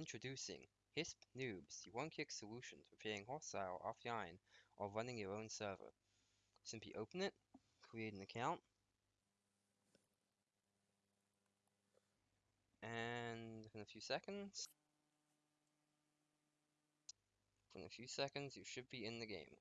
Introducing HISP Noobs, the one-click solution for playing hostile offline or running your own server. Simply open it, create an account, and in a few seconds, in a few seconds you should be in the game.